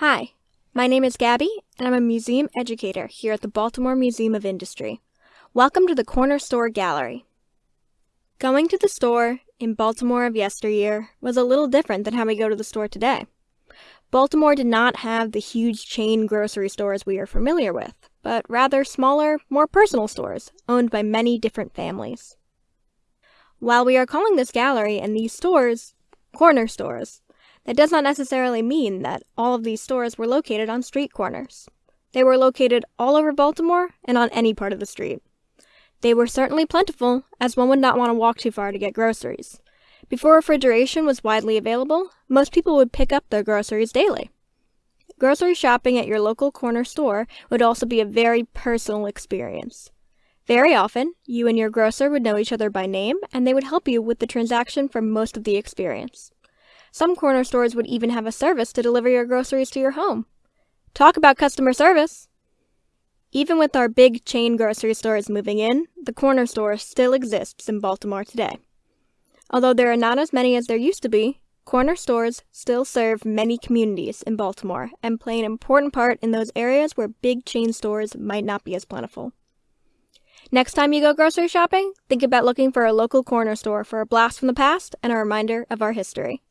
Hi, my name is Gabby, and I'm a museum educator here at the Baltimore Museum of Industry. Welcome to the Corner Store Gallery. Going to the store in Baltimore of yesteryear was a little different than how we go to the store today. Baltimore did not have the huge chain grocery stores we are familiar with, but rather smaller, more personal stores owned by many different families. While we are calling this gallery and these stores corner stores, that does not necessarily mean that all of these stores were located on street corners. They were located all over Baltimore and on any part of the street. They were certainly plentiful, as one would not want to walk too far to get groceries. Before refrigeration was widely available, most people would pick up their groceries daily. Grocery shopping at your local corner store would also be a very personal experience. Very often, you and your grocer would know each other by name, and they would help you with the transaction for most of the experience. Some corner stores would even have a service to deliver your groceries to your home. Talk about customer service! Even with our big chain grocery stores moving in, the corner store still exists in Baltimore today. Although there are not as many as there used to be, corner stores still serve many communities in Baltimore and play an important part in those areas where big chain stores might not be as plentiful. Next time you go grocery shopping, think about looking for a local corner store for a blast from the past and a reminder of our history.